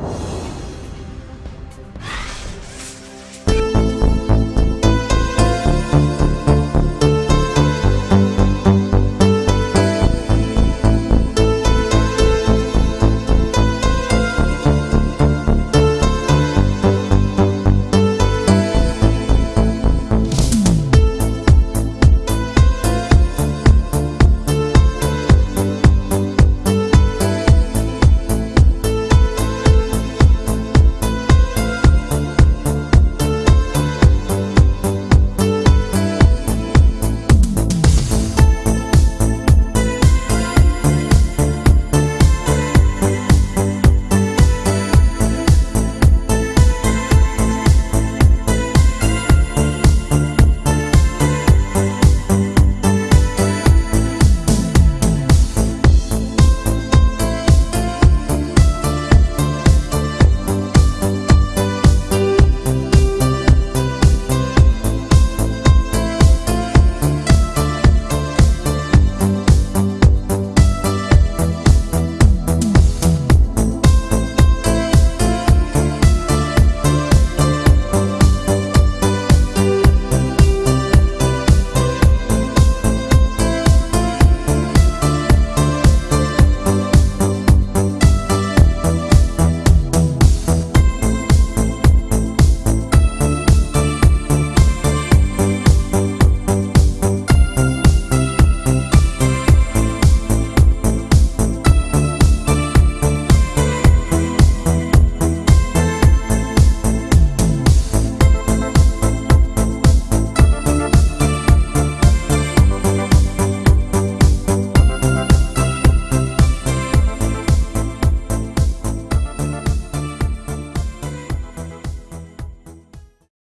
you.